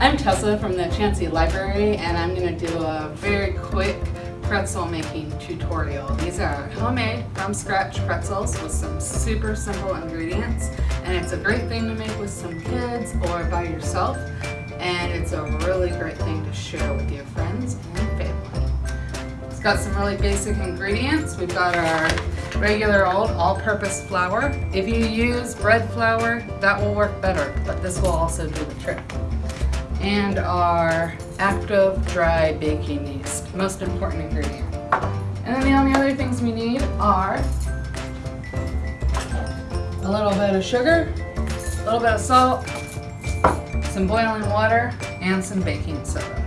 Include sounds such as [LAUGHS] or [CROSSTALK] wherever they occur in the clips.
I'm Tessa from the Chansey Library and I'm going to do a very quick pretzel making tutorial. These are homemade from scratch pretzels with some super simple ingredients and it's a great thing to make with some kids or by yourself and it's a really great thing to share with your friends and family. It's got some really basic ingredients. We've got our regular old all-purpose flour. If you use bread flour, that will work better, but this will also do the trick and our active dry baking yeast, most important ingredient. And then the only other things we need are a little bit of sugar, a little bit of salt, some boiling water, and some baking soda.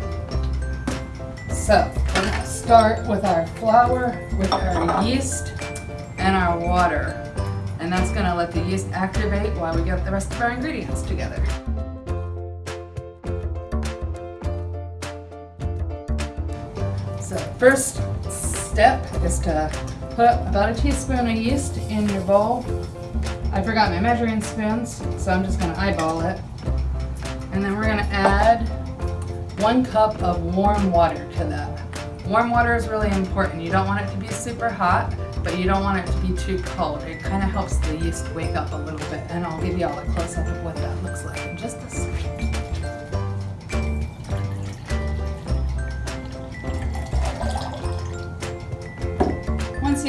So, we're to start with our flour, with our yeast, and our water. And that's to let the yeast activate while we get the rest of our ingredients together. First step is to put about a teaspoon of yeast in your bowl. I forgot my measuring spoons, so I'm just going to eyeball it. And then we're going to add one cup of warm water to that. Warm water is really important. You don't want it to be super hot, but you don't want it to be too cold. It kind of helps the yeast wake up a little bit, and I'll give you all a close-up of what that looks like in just a second.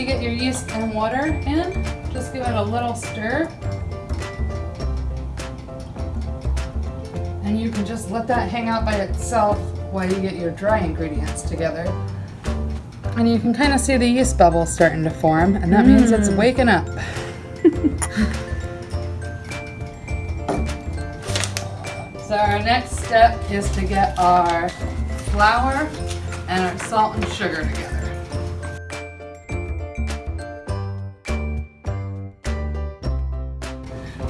You get your yeast and water in, just give it a little stir. And you can just let that hang out by itself while you get your dry ingredients together. And you can kind of see the yeast bubbles starting to form, and that mm. means it's mm. waking up. [LAUGHS] so our next step is to get our flour and our salt and sugar together.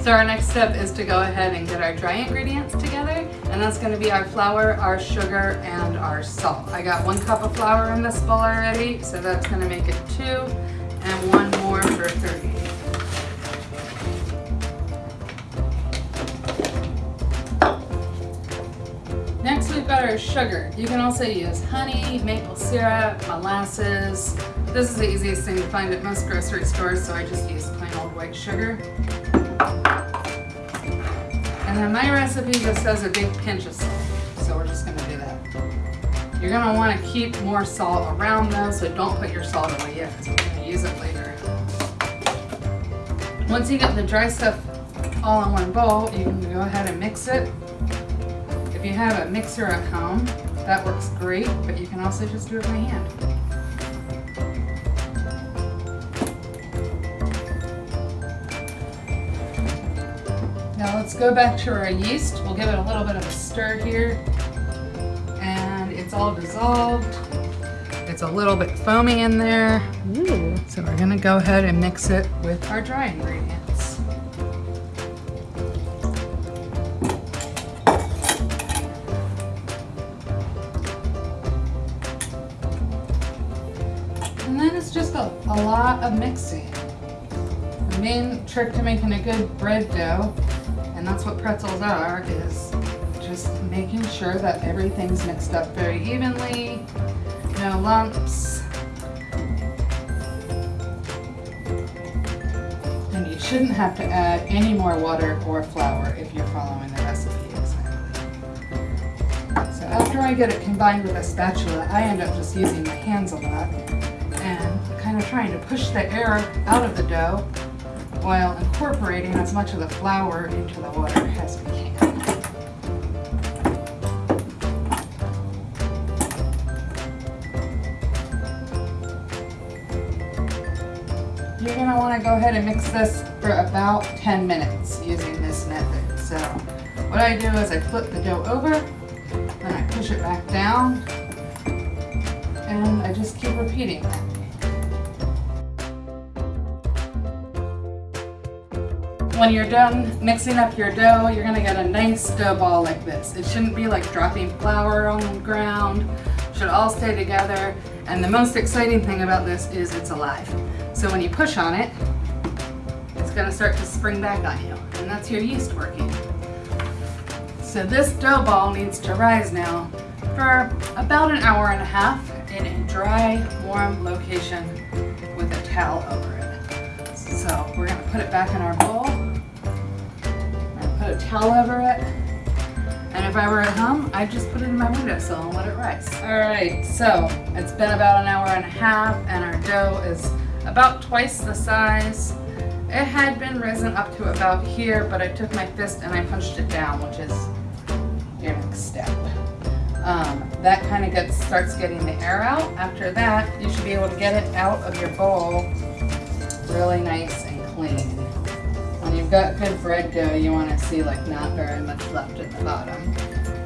So our next step is to go ahead and get our dry ingredients together and that's going to be our flour, our sugar, and our salt. I got one cup of flour in this bowl already so that's going to make it two and one more for three. Next we've got our sugar. You can also use honey, maple syrup, molasses. This is the easiest thing to find at most grocery stores so I just use plain old white sugar. And then my recipe just has a big pinch of salt, so we're just going to do that. You're going to want to keep more salt around though, so don't put your salt away yet because we're to use it later. Once you get the dry stuff all in one bowl, you can go ahead and mix it. If you have a mixer at home, that works great, but you can also just do it by hand. Let's go back to our yeast. We'll give it a little bit of a stir here. And it's all dissolved. It's a little bit foamy in there. Ooh. So we're gonna go ahead and mix it with our dry ingredients. And then it's just a, a lot of mixing. The main trick to making a good bread dough and that's what pretzels are, is just making sure that everything's mixed up very evenly, no lumps. And you shouldn't have to add any more water or flour if you're following the recipe exactly. So after I get it combined with a spatula, I end up just using my hands a lot and kind of trying to push the air out of the dough while incorporating as much of the flour into the water as we can. You're going to want to go ahead and mix this for about 10 minutes using this method. So what I do is I flip the dough over, then I push it back down, and I just keep repeating that. When you're done mixing up your dough, you're gonna get a nice dough ball like this. It shouldn't be like dropping flour on the ground. It should all stay together. And the most exciting thing about this is it's alive. So when you push on it, it's gonna start to spring back on you. And that's your yeast working. So this dough ball needs to rise now for about an hour and a half in a dry, warm location with a towel over it. So we're gonna put it back in our bowl. Put towel over it. And if I were at home, I'd just put it in my windowsill and let it rise. All right, so it's been about an hour and a half and our dough is about twice the size. It had been risen up to about here, but I took my fist and I punched it down, which is your next step. Um, that kind of gets starts getting the air out. After that, you should be able to get it out of your bowl really nice and clean. Got good bread dough, you want to see like not very much left at the bottom.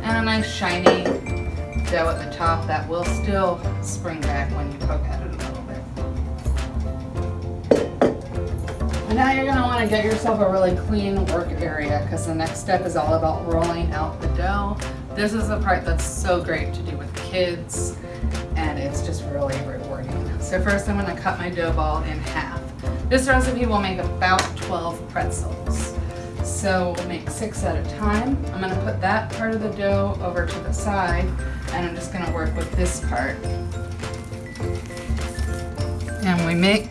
And a nice shiny dough at the top that will still spring back when you poke at it a little bit. And now you're going to want to get yourself a really clean work area because the next step is all about rolling out the dough. This is the part that's so great to do with kids and it's just really rewarding. So first I'm going to cut my dough ball in half. This recipe will make about 12 pretzels. So we'll make six at a time. I'm going to put that part of the dough over to the side and I'm just going to work with this part. And we make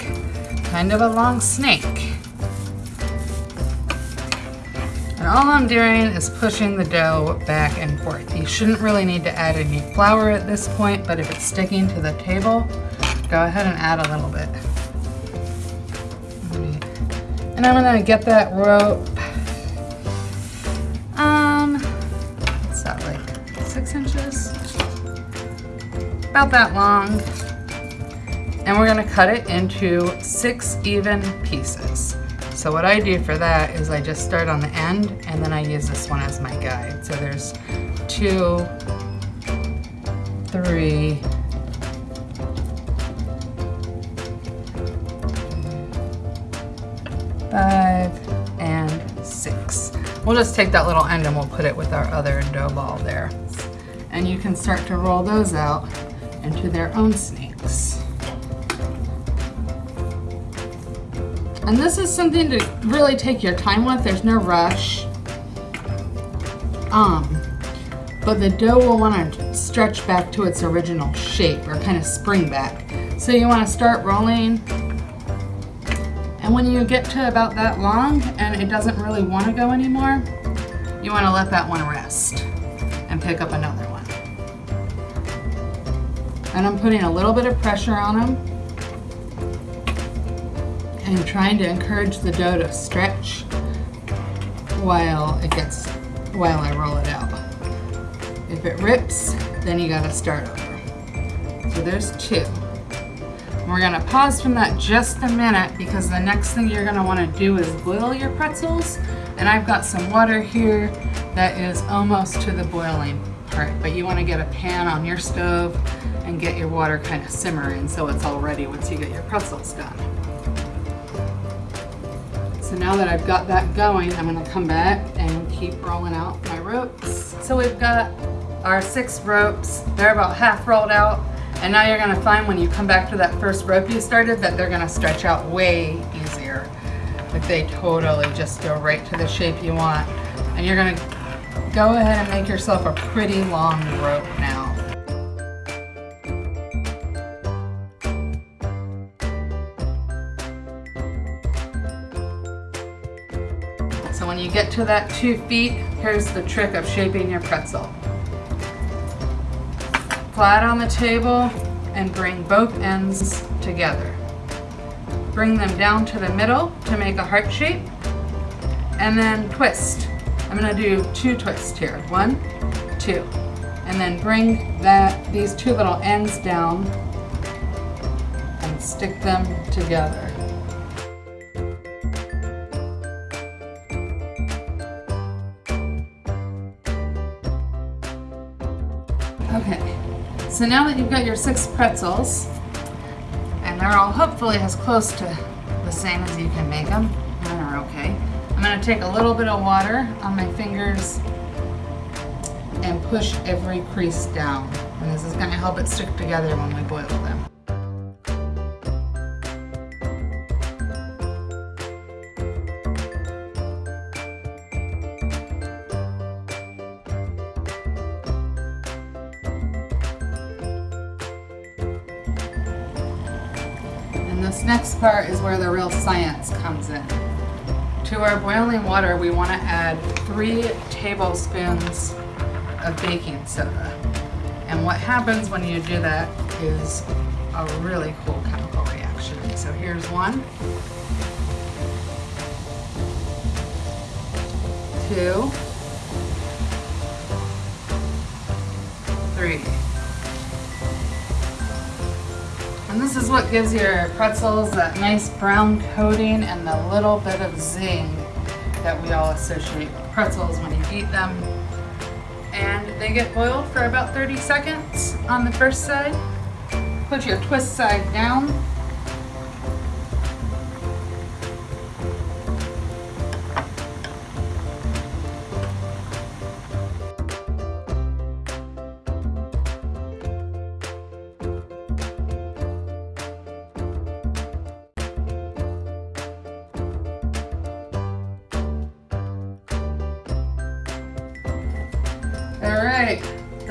kind of a long snake. And all I'm doing is pushing the dough back and forth. You shouldn't really need to add any flour at this point, but if it's sticking to the table, go ahead and add a little bit. And I'm gonna get that rope, um, what's that, like six inches? About that long. And we're gonna cut it into six even pieces. So what I do for that is I just start on the end and then I use this one as my guide. So there's two, three, five, and six. We'll just take that little end and we'll put it with our other dough ball there. And you can start to roll those out into their own snakes. And this is something to really take your time with. There's no rush. Um, but the dough will want to stretch back to its original shape or kind of spring back. So you want to start rolling. And when you get to about that long and it doesn't really want to go anymore, you want to let that one rest and pick up another one. And I'm putting a little bit of pressure on them and trying to encourage the dough to stretch while it gets, while I roll it out. If it rips, then you gotta start over. So there's two. We're gonna pause from that just a minute because the next thing you're gonna wanna do is boil your pretzels. And I've got some water here that is almost to the boiling part, but you wanna get a pan on your stove and get your water kind of simmering so it's all ready once you get your pretzels done. So now that I've got that going, I'm gonna come back and keep rolling out my ropes. So we've got our six ropes. They're about half rolled out. And now you're gonna find when you come back to that first rope you started that they're gonna stretch out way easier. Like they totally just go right to the shape you want. And you're gonna go ahead and make yourself a pretty long rope now. So when you get to that two feet, here's the trick of shaping your pretzel. Flat on the table and bring both ends together. Bring them down to the middle to make a heart shape and then twist. I'm gonna do two twists here. One, two. And then bring that these two little ends down and stick them together. Okay, so now that you've got your six pretzels, and they're all hopefully as close to the same as you can make them, and are okay, I'm gonna take a little bit of water on my fingers and push every crease down. And this is gonna help it stick together when we boil them. This next part is where the real science comes in. To our boiling water, we want to add three tablespoons of baking soda. And what happens when you do that is a really cool chemical reaction. So here's one, two, three. And this is what gives your pretzels that nice brown coating and the little bit of zing that we all associate with pretzels when you eat them. And they get boiled for about 30 seconds on the first side. Put your twist side down.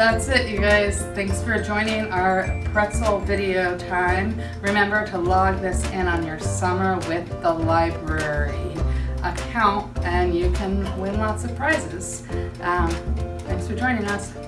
That's it, you guys. Thanks for joining our pretzel video time. Remember to log this in on your Summer with the Library account and you can win lots of prizes. Um, thanks for joining us.